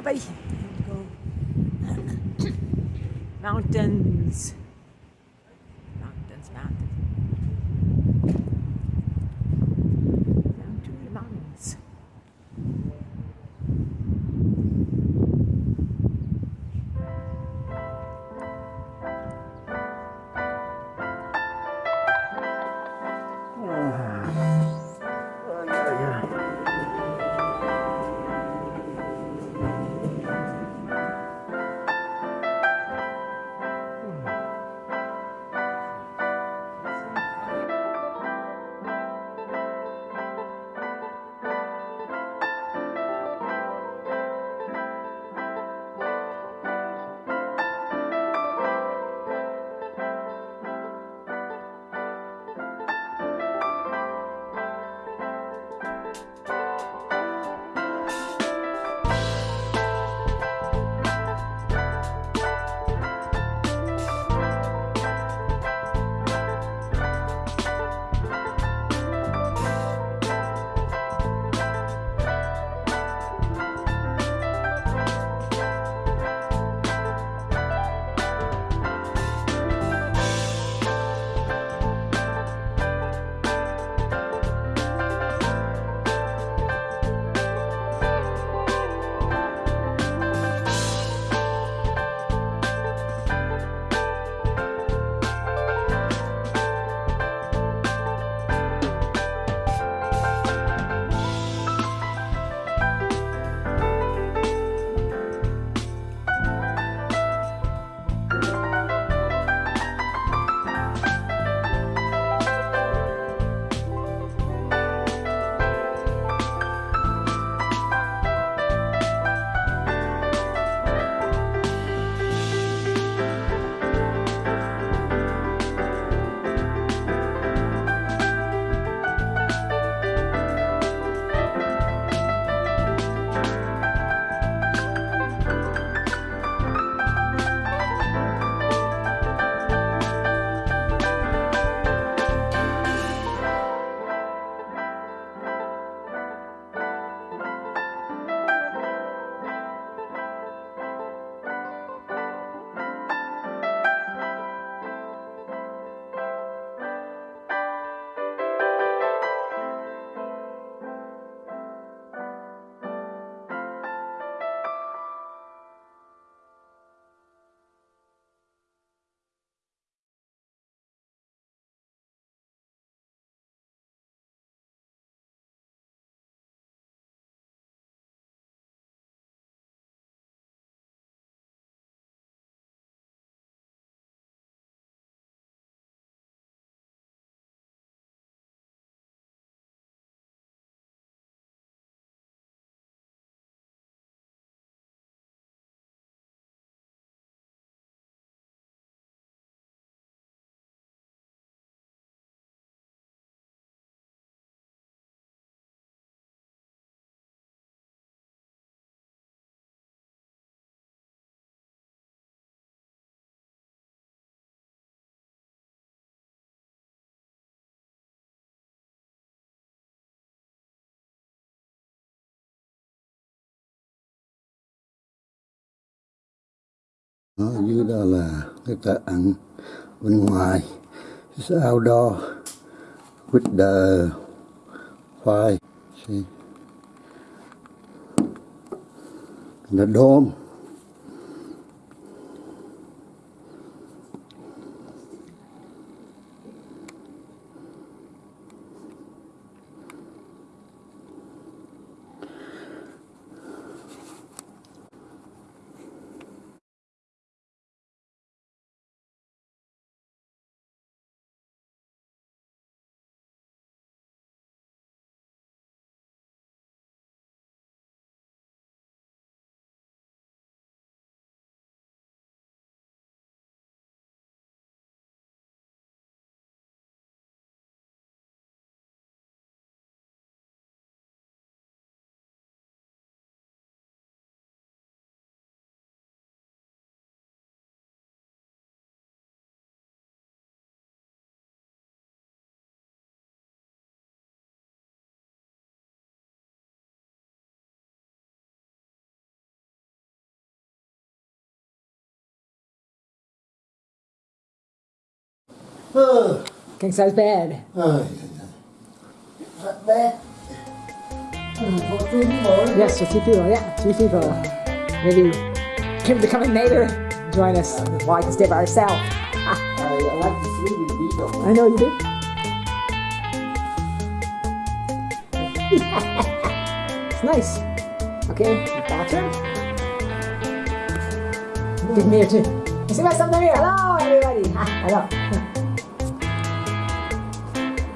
Mountains. Mountains, đó dưới đó là cái ăn bên ngoài It's outdoor with the fire. See? The dome. Ờ, King size bed. ờ, That bad. Ừ, có two people. Yes, just two people. Yeah, two people. Maybe become a neighbor. Join us. Well, I can stay by ourselves. I, like to sleep with people. I know you do. it's nice. Okay, bathroom. Give me here too. You see my son here? Hello, everybody. Hello.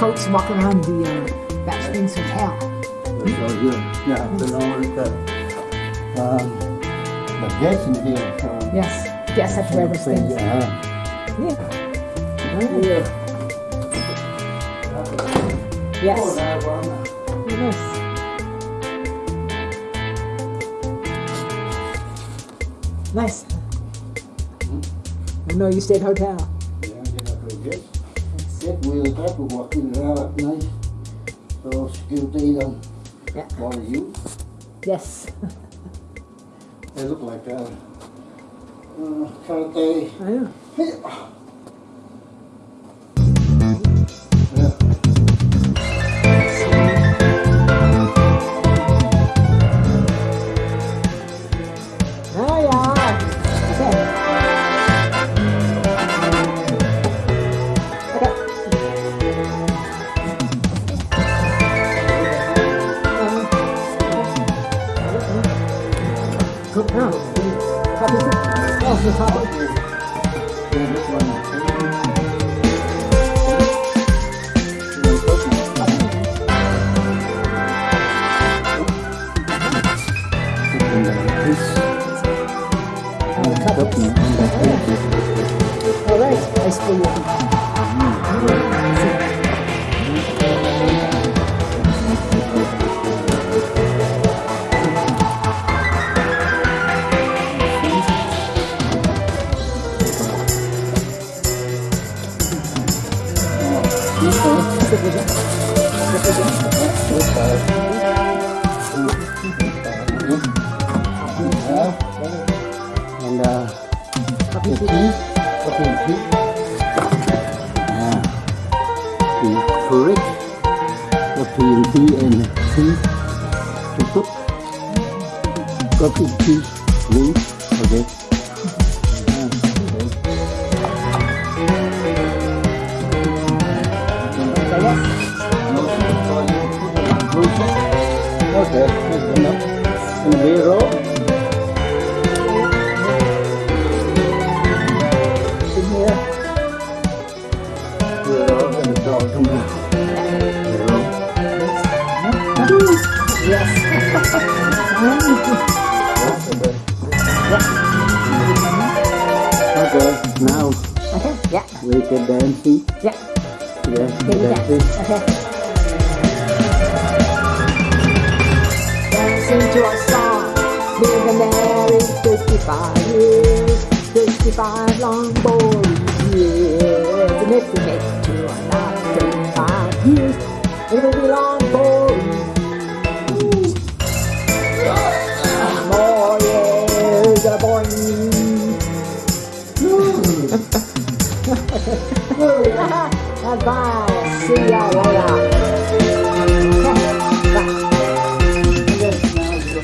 housecoats walking around the uh, Banff Springs Hotel. So good. Yeah, the Lord, the, um, the guests in here. So, Yes. Yes, have to wear those things. Uh, Yeah. yeah. Yes. Oh, that. Nice. Nice. I know you stayed hotel. Wheels up, we're walking around at night. So security don't Yeah. bother you. Yes. They look like uh, uh, karate. I know. Yeah. And tea. Yeah. The correct coffee and and tea to cook. Coffee and Okay, now Okay. Yeah. we can dancing. Yeah. Yeah, Okay. Yeah. dancing. Okay. Dancing to our song. We've been married 55 years. 55 long boring years. And if we make it to another 35 years, it'll be long 拜，See you.